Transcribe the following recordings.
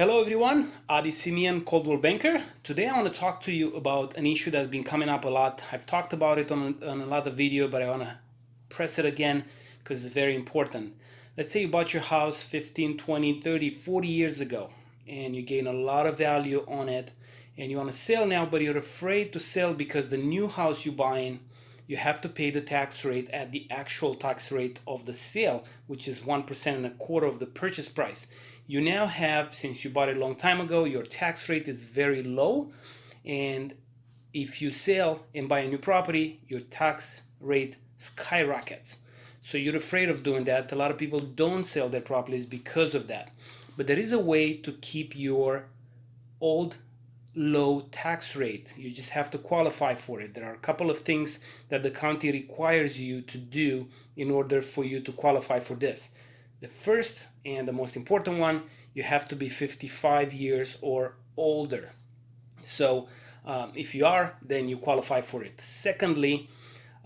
Hello everyone, Adi Simeon, Coldwell Banker. Today I want to talk to you about an issue that's been coming up a lot. I've talked about it on, on another video, but I want to press it again because it's very important. Let's say you bought your house 15, 20, 30, 40 years ago and you gain a lot of value on it and you want to sell now, but you're afraid to sell because the new house you're buying you have to pay the tax rate at the actual tax rate of the sale, which is 1% and a quarter of the purchase price. You now have, since you bought it a long time ago, your tax rate is very low. And if you sell and buy a new property, your tax rate skyrockets. So you're afraid of doing that. A lot of people don't sell their properties because of that. But there is a way to keep your old low tax rate. You just have to qualify for it. There are a couple of things that the county requires you to do in order for you to qualify for this. The first and the most important one, you have to be 55 years or older. So um, if you are, then you qualify for it. Secondly,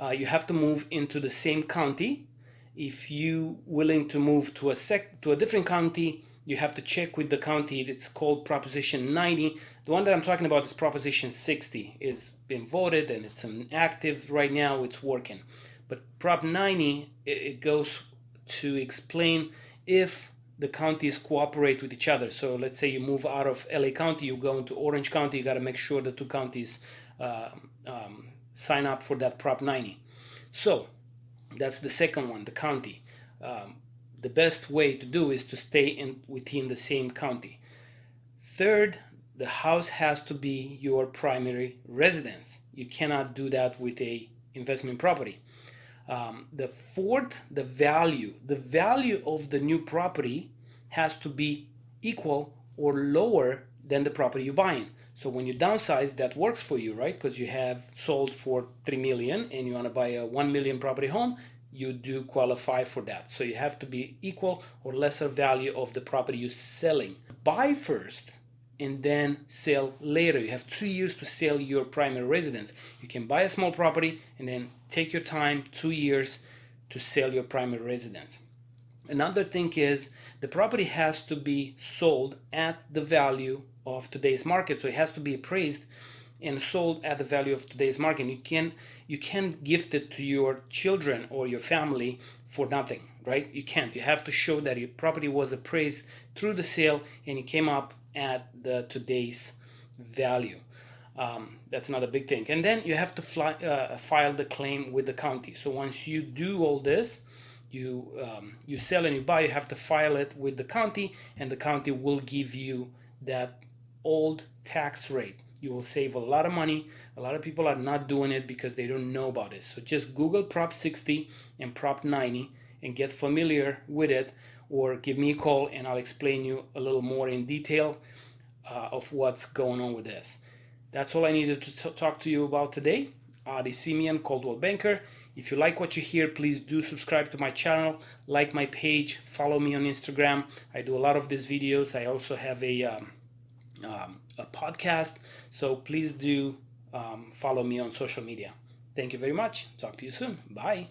uh, you have to move into the same county. If you willing to move to a sec to a different county, you have to check with the county. It's called Proposition 90. The one that I'm talking about is Proposition 60. It's been voted and it's an active right now. It's working. But Prop 90, it goes to explain if the counties cooperate with each other. So let's say you move out of LA County, you go into Orange County, you got to make sure the two counties uh, um, sign up for that Prop 90. So that's the second one, the county. Um, the best way to do is to stay in within the same county. Third, the house has to be your primary residence. You cannot do that with a investment property. Um, the fourth, the value. The value of the new property has to be equal or lower than the property you're buying. So when you downsize, that works for you, right? Because you have sold for 3 million and you want to buy a 1 million property home, you do qualify for that. So you have to be equal or lesser value of the property you're selling. Buy first and then sell later. You have two years to sell your primary residence. You can buy a small property and then take your time, two years to sell your primary residence. Another thing is the property has to be sold at the value of today's market. So it has to be appraised and sold at the value of today's market. You can you can't gift it to your children or your family for nothing, right? You can't. You have to show that your property was appraised through the sale and it came up at the today's value. Um, that's another big thing. And then you have to fly, uh, file the claim with the county. So once you do all this, you um, you sell and you buy, you have to file it with the county, and the county will give you that old tax rate you will save a lot of money. A lot of people are not doing it because they don't know about it. So just Google Prop 60 and Prop 90 and get familiar with it or give me a call and I'll explain you a little more in detail uh, of what's going on with this. That's all I needed to talk to you about today. Adi Simeon, Coldwell Banker. If you like what you hear, please do subscribe to my channel, like my page, follow me on Instagram. I do a lot of these videos. I also have a um, um, a podcast. So please do um, follow me on social media. Thank you very much. Talk to you soon. Bye.